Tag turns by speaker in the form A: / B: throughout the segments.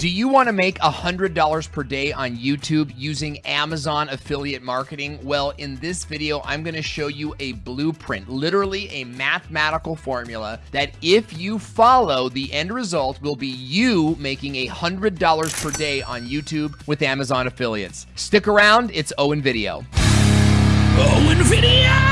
A: Do you want to make $100 per day on YouTube using Amazon affiliate marketing? Well, in this video, I'm going to show you a blueprint, literally a mathematical formula that if you follow, the end result will be you making $100 per day on YouTube with Amazon affiliates. Stick around, it's Owen Video.
B: Owen Video!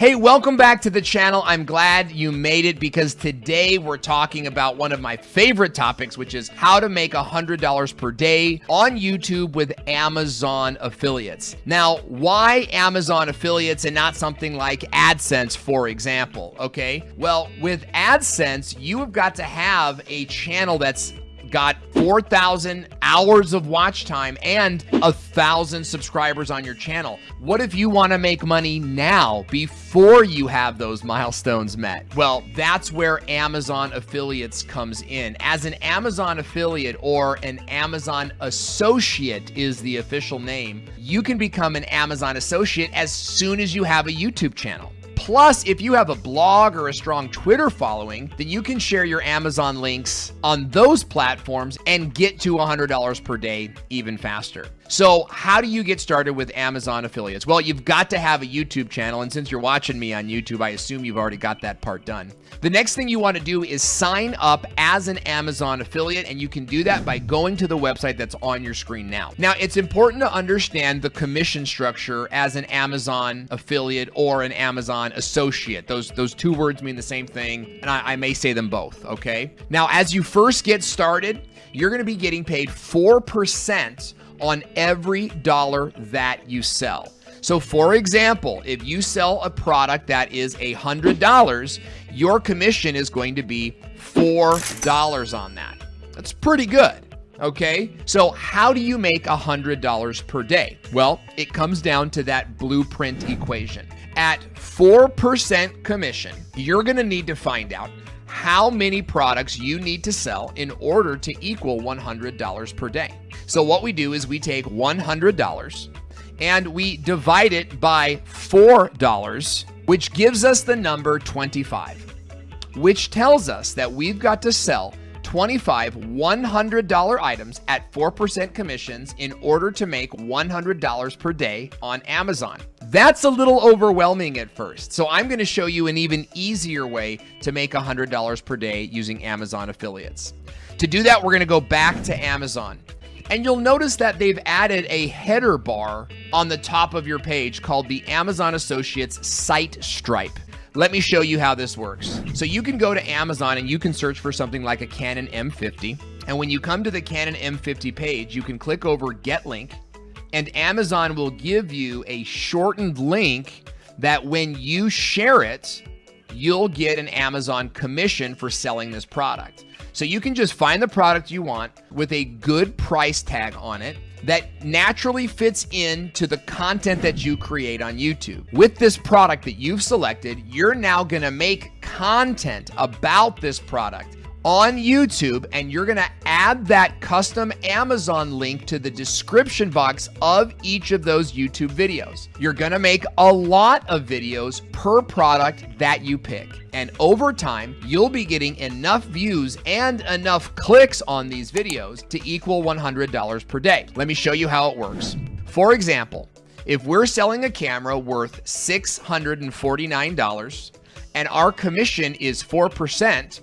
A: Hey, welcome back to the channel. I'm glad you made it because today we're talking about one of my favorite topics, which is how to make $100 per day on YouTube with Amazon affiliates. Now, why Amazon affiliates and not something like AdSense, for example? Okay, well, with AdSense, you have got to have a channel that's got 4,000 hours of watch time and a thousand subscribers on your channel. What if you want to make money now before you have those milestones met? Well, that's where Amazon affiliates comes in. As an Amazon affiliate or an Amazon associate is the official name, you can become an Amazon associate as soon as you have a YouTube channel. Plus, if you have a blog or a strong Twitter following, then you can share your Amazon links on those platforms and get to $100 per day even faster. So how do you get started with Amazon affiliates? Well, you've got to have a YouTube channel. And since you're watching me on YouTube, I assume you've already got that part done. The next thing you want to do is sign up as an Amazon affiliate. And you can do that by going to the website that's on your screen now. Now, it's important to understand the commission structure as an Amazon affiliate or an Amazon associate. Those, those two words mean the same thing. And I, I may say them both, okay? Now, as you first get started, you're going to be getting paid 4% on every dollar that you sell. So for example, if you sell a product that is a $100, your commission is going to be $4 on that. That's pretty good. Okay, so how do you make $100 per day? Well, it comes down to that blueprint equation. At 4% commission, you're gonna need to find out how many products you need to sell in order to equal $100 per day. So what we do is we take $100 and we divide it by $4, which gives us the number 25, which tells us that we've got to sell 25 $100 items at 4% commissions in order to make $100 per day on Amazon. That's a little overwhelming at first, so I'm going to show you an even easier way to make $100 per day using Amazon affiliates. To do that, we're going to go back to Amazon. And you'll notice that they've added a header bar on the top of your page called the Amazon Associates Site Stripe. Let me show you how this works. So you can go to Amazon and you can search for something like a Canon M50. And when you come to the Canon M50 page, you can click over Get Link and Amazon will give you a shortened link that when you share it, you'll get an Amazon commission for selling this product. So you can just find the product you want with a good price tag on it that naturally fits into the content that you create on YouTube. With this product that you've selected, you're now gonna make content about this product on YouTube and you're going to add that custom Amazon link to the description box of each of those YouTube videos. You're going to make a lot of videos per product that you pick. And over time, you'll be getting enough views and enough clicks on these videos to equal $100 per day. Let me show you how it works. For example, if we're selling a camera worth $649 and our commission is 4%,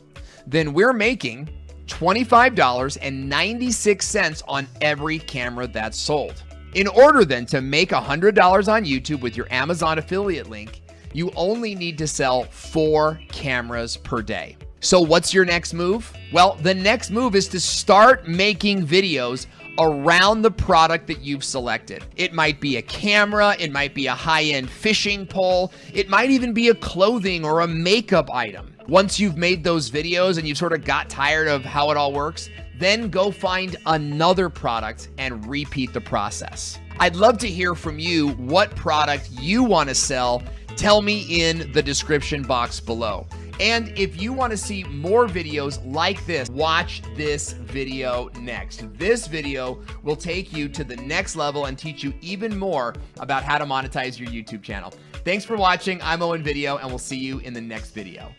A: then we're making $25.96 on every camera that's sold. In order then to make $100 on YouTube with your Amazon affiliate link, you only need to sell four cameras per day. So what's your next move? Well, the next move is to start making videos around the product that you've selected. It might be a camera, it might be a high-end fishing pole, it might even be a clothing or a makeup item. Once you've made those videos and you've sort of got tired of how it all works, then go find another product and repeat the process. I'd love to hear from you what product you want to sell. Tell me in the description box below. And if you want to see more videos like this, watch this video next. This video will take you to the next level and teach you even more about how to monetize your YouTube channel. Thanks for watching. I'm Owen Video, and we'll see you in the next video.